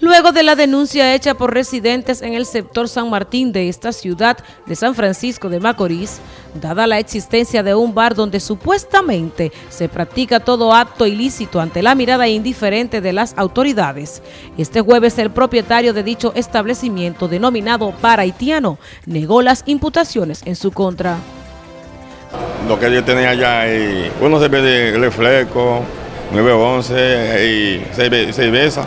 Luego de la denuncia hecha por residentes en el sector San Martín de esta ciudad de San Francisco de Macorís, dada la existencia de un bar donde supuestamente se practica todo acto ilícito ante la mirada indiferente de las autoridades, este jueves el propietario de dicho establecimiento denominado Bar Haitiano negó las imputaciones en su contra. Lo que yo tenía allá, uno se ve de reflejo, 911 y cerveza.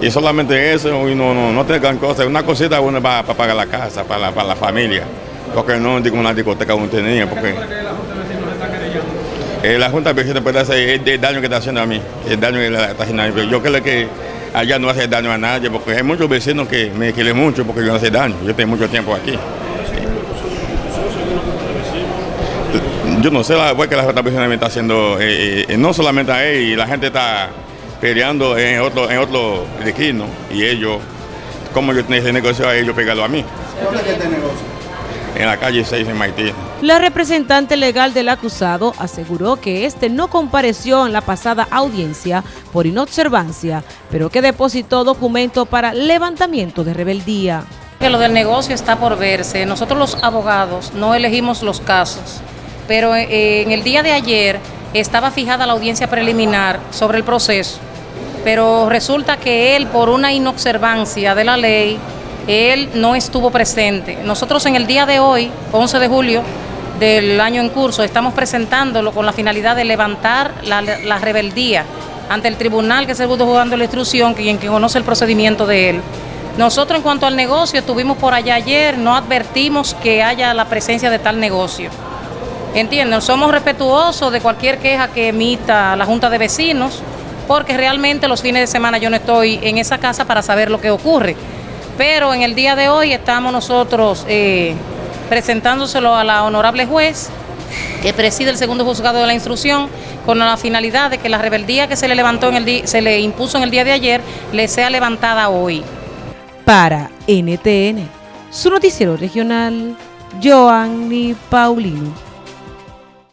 Y solamente eso, y no, no, no tengan cosas, una cosita uno para, para pagar la casa, para la, para la familia. Porque no digo una discoteca uno tenía, porque... Eh, la Junta de puede hacer el, daño que está haciendo a mí, el daño que está haciendo a mí. Yo creo que allá no hace daño a nadie, porque hay muchos vecinos que me quieren mucho porque yo no hace daño. Yo tengo mucho tiempo aquí. Yo no sé la que la Junta me está haciendo, eh, eh, no solamente a él, la gente está peleando en otro, en otro esquino y ellos, como yo tenía ese negocio a ellos pegado a mí. ¿Dónde es este negocio? En la calle 6 en Haití. La representante legal del acusado aseguró que este no compareció en la pasada audiencia por inobservancia, pero que depositó documento para levantamiento de rebeldía. Que lo del negocio está por verse. Nosotros los abogados no elegimos los casos, pero eh, en el día de ayer estaba fijada la audiencia preliminar sobre el proceso pero resulta que él, por una inobservancia de la ley, él no estuvo presente. Nosotros en el día de hoy, 11 de julio del año en curso, estamos presentándolo con la finalidad de levantar la, rebeldía ante el tribunal que se pudo jugando la instrucción, quien, quien conoce el procedimiento de él. Nosotros en cuanto al negocio, estuvimos por allá ayer, no advertimos que haya la presencia de tal negocio. Entienden, somos respetuosos de cualquier queja que emita la Junta de Vecinos, porque realmente los fines de semana yo no estoy en esa casa para saber lo que ocurre. Pero en el día de hoy estamos nosotros eh, presentándoselo a la honorable juez que preside el segundo juzgado de la instrucción con la finalidad de que la rebeldía que se le levantó en el se le impuso en el día de ayer le sea levantada hoy. Para NTN, su noticiero regional, Joanny Paulino.